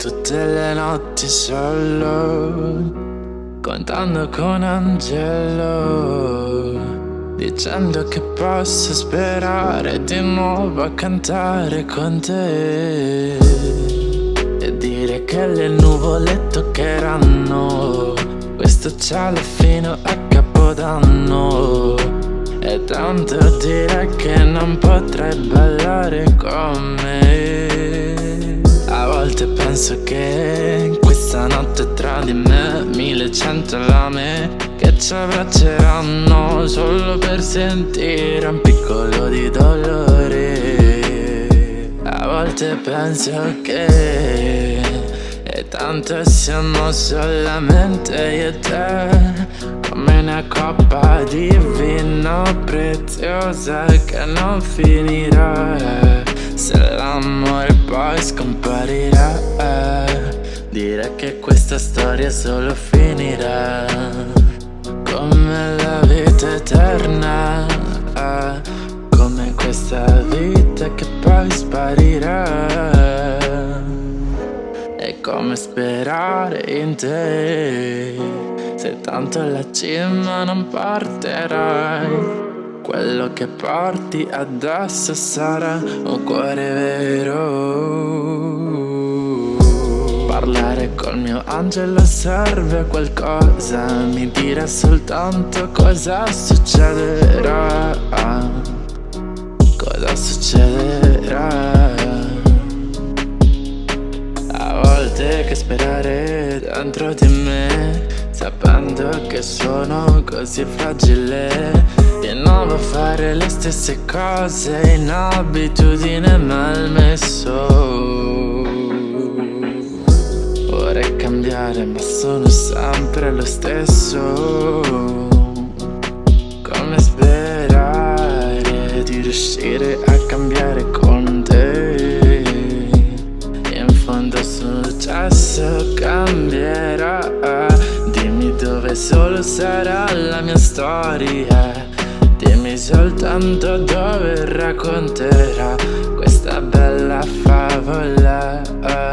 tutte le notti solo Contando con Angelo Dicendo che posso sperare di nuovo a cantare con te. E dire che le nuvole toccheranno Questo cielo fino a Capodanno. E tanto dire che non potrei ballare con me penso che questa notte tra di me Mille cento lame che ci abbracceranno Solo per sentire un piccolo di dolore. A volte penso che E tanto siamo solamente io e te Come una coppa di vino preziosa che non finirà. Se l'amore poi scomparirà. Dire che questa storia solo finirà. Come la vita eterna. Come questa vita che poi sparirà. È come sperare in te. Se tanto alla cima non parterai quello che porti addosso sarà un cuore vero. Parlare col mio angelo serve a qualcosa Mi dirà soltanto cosa succederà. Cosa succederà? A volte che sperare dentro di me Sapendo che sono così fragile Di nuovo fare le stesse cose In abitudine malmesso cambiare ma sono sempre lo stesso. Come sperare di riuscire a cambiare breve solo sarà la mia storia. Dimmi soltanto dove racconterà questa bella favola.